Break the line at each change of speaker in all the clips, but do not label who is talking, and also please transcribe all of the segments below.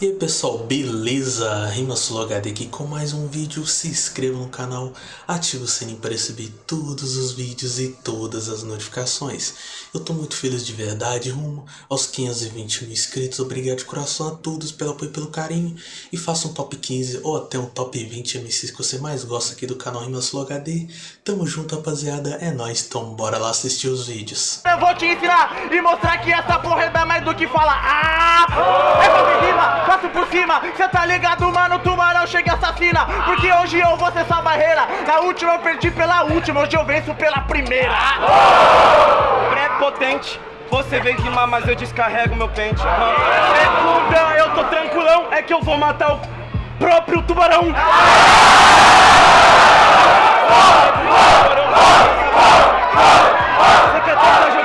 E aí pessoal, beleza? RimaSuloHD aqui com mais um vídeo, se inscreva no canal, ative o sininho para receber todos os vídeos e todas as notificações. Eu tô muito feliz de verdade, rumo aos 520 mil inscritos, obrigado de coração a todos pelo apoio e pelo carinho. E faça um top 15 ou até um top 20 MCs que você mais gosta aqui do canal RimaSuloHD. Tamo junto rapaziada, é nóis, então bora lá assistir os vídeos.
Eu vou te ensinar e mostrar que essa porra é mais do que falar Ah! É passo por cima. Cê tá ligado, mano, tubarão chega e assassina. Porque hoje eu vou ser essa barreira. Na última eu perdi pela última, hoje eu venço pela primeira.
Pré-potente você vem rimar, mas eu descarrego meu pente. Segunda, eu tô tranquilão. É que eu vou matar o próprio tubarão. Você quer tentar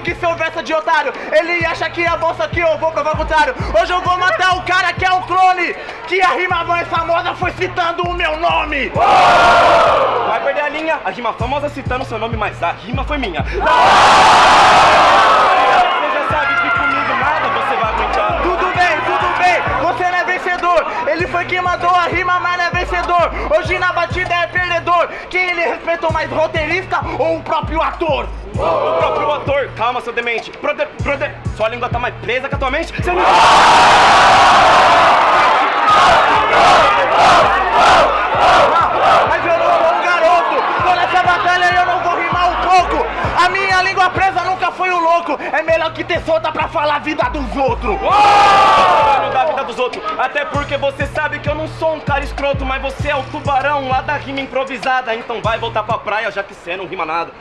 que
seu verso de otário Ele acha que a bolsa aqui eu vou provar o contrário. Hoje eu vou matar o cara que é o clone Que a rima mais famosa foi citando o meu nome.
Vai perder a linha, a rima famosa citando seu nome, mas a rima foi minha. Você já sabe que comigo nada você vai aguentar.
Tudo bem, tudo bem, você não é vencedor. Ele foi quem mandou a rima, mas não é vencedor. Hoje na batida é perdedor. Quem ele respeitou mais, roteirista ou o próprio ator?
O próprio ator, calma seu demente. Prode, prode, sua língua tá mais presa que a tua mente? Você não... improvisada Então vai voltar pra praia já que cê não rima nada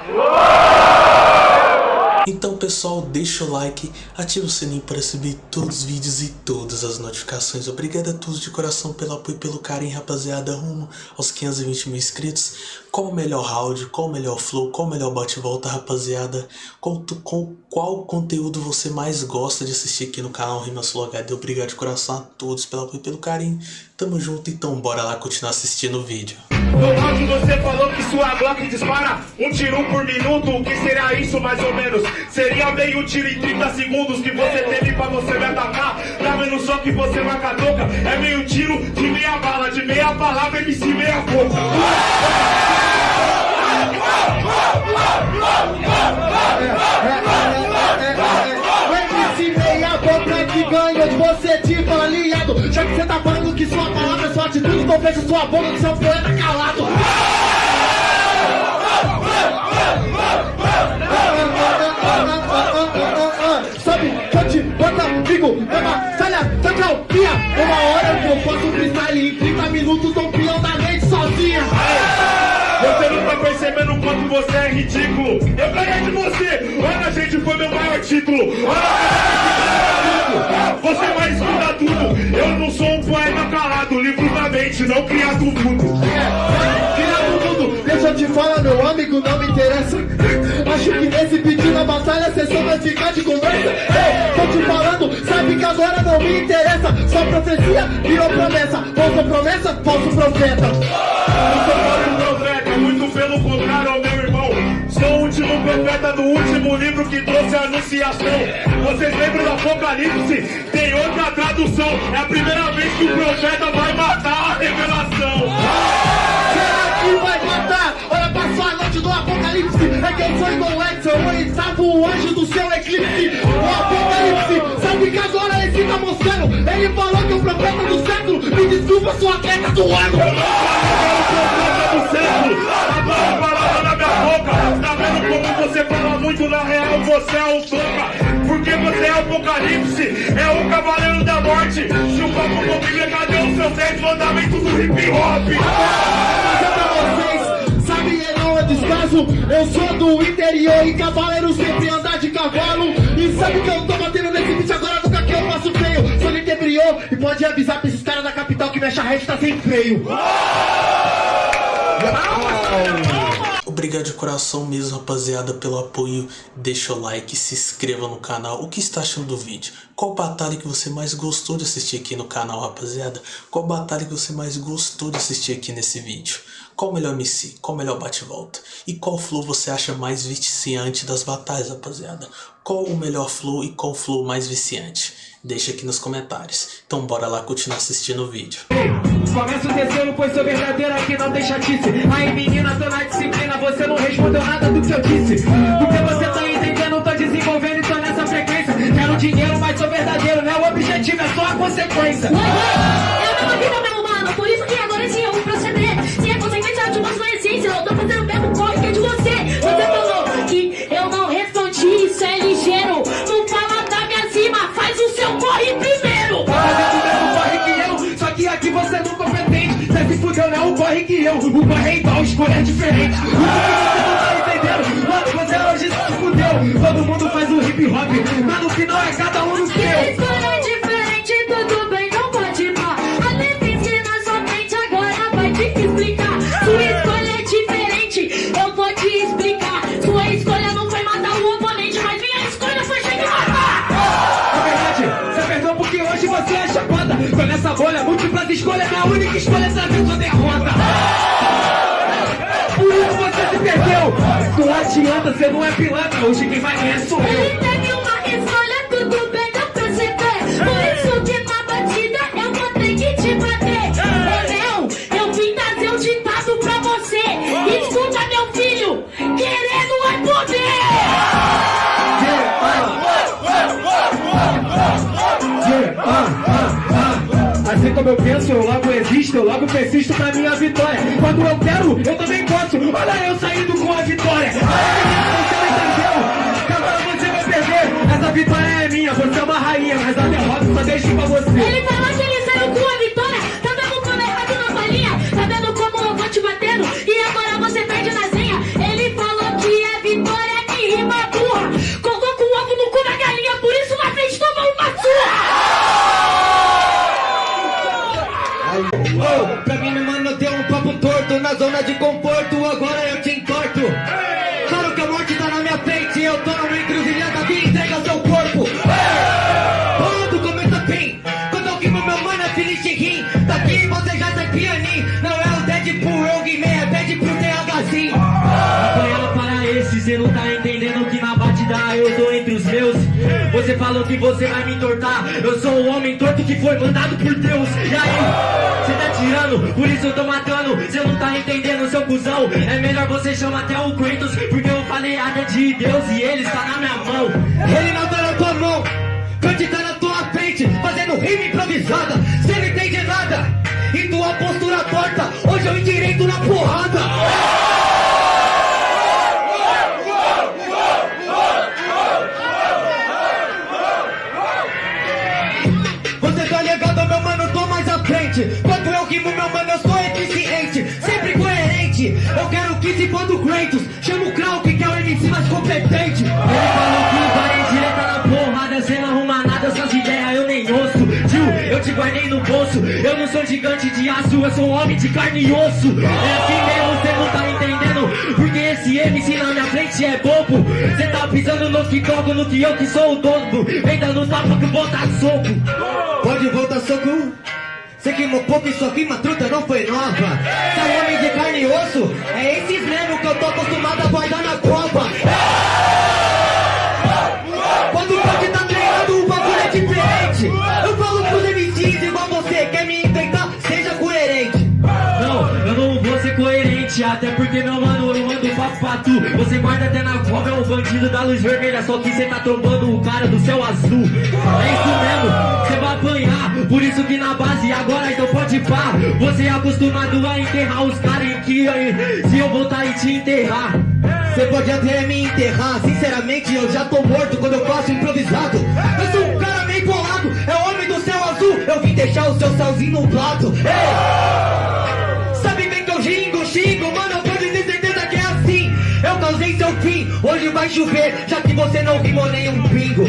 Então pessoal, deixa o like, ativa o sininho para receber todos os vídeos e todas as notificações. Obrigado a todos de coração pelo apoio e pelo carinho, rapaziada, rumo aos 520 mil inscritos. Qual o melhor round, qual o melhor flow, qual o melhor bate-volta, rapaziada? Tu- com qual conteúdo você mais gosta de assistir aqui no canal RimaSuloHD? Obrigado de coração a todos pelo apoio e pelo carinho. Tamo junto, então bora lá continuar assistindo o vídeo.
No round você falou que sua Glock dispara um tiro por minuto, o que será isso mais ou menos? Seria meio tiro em 30 segundos que você teve pra você me atacar Tá vendo só que você vai com a toca? É meio tiro de meia bala, de meia palavra, MC meia boca
é Então fecha sua boca que seu poeta calado
percebendo o quanto você é ridículo Eu ganhei de você, olha gente, foi meu maior título você mais estuda tudo Eu não sou um poeta calado, livro da mente, não criado tudo
Criado tudo, deixa eu te falar, meu amigo, não me interessa. Acho que nesse pedido da batalha cê só vai ficar de conversa. Ei, tô te falando, sabe que agora não me interessa. Só profecia virou promessa. Falsa promessa, falso profeta.
Do último livro que trouxe a anunciação. Vocês lembram do Apocalipse? Tem outra tradução. É a primeira vez que o profeta vai matar a revelação.
Será que vai matar? Olha pra sua noite do apocalipse. É que eu sou igual Edson, eu estava o anjo do seu eclipse. O apocalipse, sabe que agora esse tá mostrando? Ele falou que o profeta do século, me desculpa, sou atleta do ano.
Muito na real? Você é o toca. Porque você é o Apocalipse. É o cavaleiro da morte. Chupa com Bíblia, cadê os seus 10 mandamentos do hip hop?
dizer pra vocês, sabe é não é descaso Eu sou do interior e cavaleiro sempre anda de cavalo E sabe que eu tô batendo nesse bicho agora nunca que eu faço feio Sou interior e pode avisar pra esses caras da capital que minha charrete tá sem freio
Obrigado de coração mesmo, rapaziada, pelo apoio. Deixa o like, se inscreva no canal. O que está achando do vídeo? Qual batalha que você mais gostou de assistir aqui no canal, rapaziada? Qual batalha que você mais gostou de assistir aqui nesse vídeo? Qual o melhor MC? Qual o melhor bate-volta? E qual flow você acha mais viciante das batalhas, rapaziada? Qual o melhor flow e qual flow mais viciante? Deixa aqui nos comentários. Então bora lá continuar assistindo o vídeo.
Começa o terceiro, pois sou verdadeiro aqui não tem chatice Aí menina, tô na disciplina, você não respondeu nada do que eu disse. Porque você tá entendendo, tô desenvolvendo e tô nessa frequência. Quero dinheiro, mas sou verdadeiro, né? O objetivo é só a consequência
corre que eu, o corre
é igual, escolha é diferente. Isso que você não tá entendendo, mano, você hoje se fudeu. Todo mundo faz o hip hop, mas no final é cada um no
Se
seu
escolha é
saber sua derrota. Por isso você se perdeu. Não adianta, você não é pilantra. Hoje quem vai ganhar sou eu.
Ele teve uma escolha, tudo bem, dá pra você ver. Por isso que na batida eu vou ter que te bater. Ô meu, eu vim trazer um ditado pra você. Escuta meu filho, querendo é poder.
Yeah. Assim como eu penso, eu logo existo, eu logo persisto pra minha vitória. Quando eu quero, eu também posso. Olha eu saindo com a vitória. Olha agora você vai perder. Essa vitória é minha, você é uma rainha, mas a derrota só deixo pra você.
Ele falou que ele saiu com a vitória
de conforto, agora eu te entorto. Claro que a morte tá na minha frente, eu tô numa encruzilhada que entrega seu corpo. Tudo começa bem, quando eu queimo meu mano, é finish rim. Daqui você já sai pianinho, não é o Deadpool, eu guimei, é pede pro THzinho.
Apanhando para esse, cê não Falou que você vai me entortar. Eu sou o homem torto que foi mandado por Deus. E aí, cê tá tirando, por isso eu tô matando. Cê não tá entendendo, seu cuzão. É melhor você chamar até o Kratos, porque eu falei até de Deus e ele está na minha mão.
Ele não tá na tua mão, Kant tá na tua frente, fazendo rima improvisada, cê não entende nada. E tua postura torta, hoje eu endireito na porrada. For do Kratos, chama o Krauk, que é o MC mais competente.
Ele falou que vai direita na porrada, cê não arruma nada, essas ideias eu nem ouço. Tio, eu te guardei no bolso, eu não sou gigante de aço, eu sou um homem de carne e osso. É assim mesmo, cê não tá entendendo, porque esse MC na minha frente é bobo. Cê tá pisando no que toco, no que eu que sou o dono. Vem dando tapa que bota soco.
Pode. Você queimou pouco e sua rima truta não foi nova. Você é homem de carne e osso? É esses mesmo que eu tô acostumado a guardar na copa. Quando o Kant tá treinando, o bagulho é diferente. Eu falo pros MCs igual você, quer me enfrentar? Seja coerente.
Não, eu não vou ser coerente, até porque meu mano, tu. Você guarda até na cova, é o bandido da luz vermelha, só que cê tá trombando o cara do céu azul. É isso mesmo, cê vai apanhar, por isso que na base agora então pode pá. Você é acostumado a enterrar os caras em que aí, se eu voltar e te enterrar.
Você pode até me enterrar, sinceramente eu já tô morto quando eu faço improvisado. Eu sou um cara meio bolado, é homem do céu azul. Eu vim deixar o seu salzinho no prato. Ei! Vai chover, já que você não rimou nenhum pingo.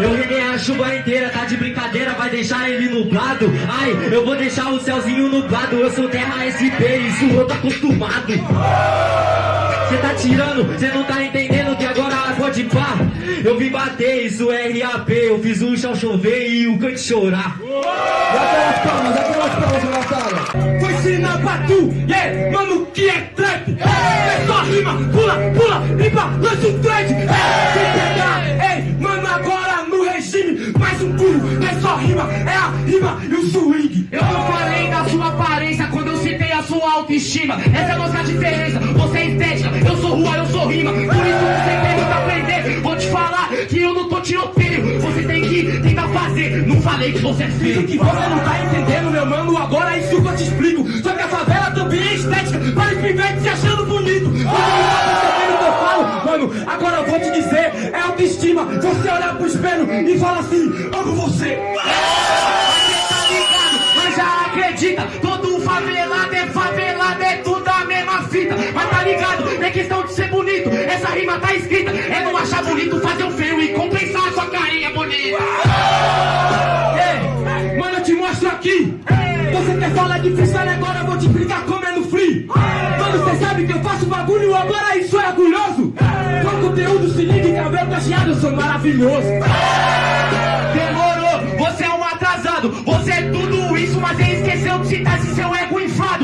Eu rimei a chuva inteira, tá de brincadeira, vai deixar ele nublado. Ai, eu vou deixar o céuzinho nublado. Eu sou terra SP, isso eu tô acostumado. Cê tá tirando, cê não tá entendendo que agora. Eu vim bater, isso é RAP. Eu fiz o chão chover e o cante chorar.
Aquelas palmas, aquelas palmas, Natália.
Vou ensinar pra tu, yeah, mano, que é trap? É só rima, pula, pula, limpa, lança um trade é, Sem pegar, ei, mano, agora no regime Mais um pulo, é só rima, é a rima e o swing.
Eu não falei da sua sua autoestima. Essa é a nossa diferença, você é estética, eu sou rua, eu sou rima. Por isso você tem a aprender, vou te falar que eu não tô tiroteio Você tem que tentar fazer, não falei que você é feio.
Que você não tá entendendo, meu mano, agora é isso que eu te explico. Só que a favela também é estética, para os pivetes se achando bonito. Você não tá percebendo o que eu falo, mano, agora eu vou te dizer. É autoestima, você olhar pro espelho e fala assim, amo você
acredita Todo favelado é favelado, é tudo a mesma fita Mas tá ligado, não é questão de ser bonito Essa rima tá escrita, é não achar bonito Fazer o feio e compensar a sua carinha bonita
Ei, mano, eu te mostro aqui. Você quer falar de freestyle agora? Eu vou te explicar como é no free. Mano, você sabe que eu faço bagulho agora, isso é orgulhoso. Com conteúdo, se liga, cabelo cacheado, eu sou maravilhoso.
Demorou, você é um atrasado Você é tudo isso, mas ele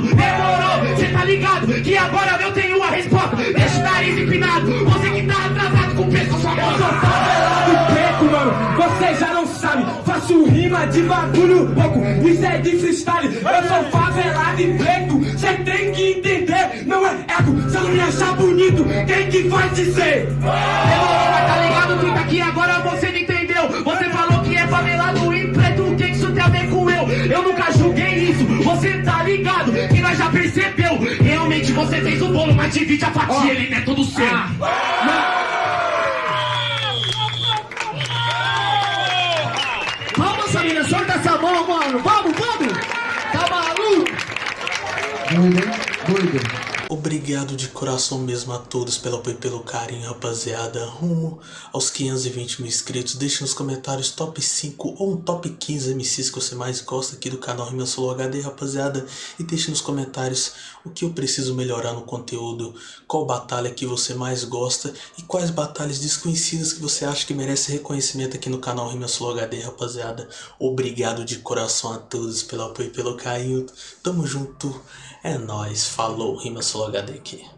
Demorou, cê tá ligado que agora eu tenho a resposta Deixa o nariz empinado, você que tá atrasado com o peso sua
Eu sou favelado preto, mano. Você já não sabe. Faço rima de bagulho louco. Isso é de freestyle. Eu sou favelado e preto. Cê tem que entender. Não é ego. Se eu não me achar bonito, quem que vai dizer?
Demorou, mas tá ligado que tá aqui agora você não entendeu Você falou que é favelado e eu? Nunca julguei isso, você tá ligado que nós já percebeu Realmente você fez o bolo, mas divide a fatia, ele não é todo seu
Vamos, família, solta essa mão, mano. Vamos, vamos. Tá maluco? Doido, hein? Doido.
Obrigado de coração mesmo a todos pelo apoio e pelo carinho, rapaziada. Rumo aos 520 mil inscritos. Deixe nos comentários top 5 ou um top 15 MCs que você mais gosta aqui do canal Rima Solo HD, rapaziada. E deixe nos comentários o que eu preciso melhorar no conteúdo, qual batalha que você mais gosta e quais batalhas desconhecidas que você acha que merece reconhecimento aqui no canal Rima Solo HD, rapaziada. Obrigado de coração a todos pelo apoio e pelo carinho. Tamo junto. É nóis. Falou, Rima Solo aqui.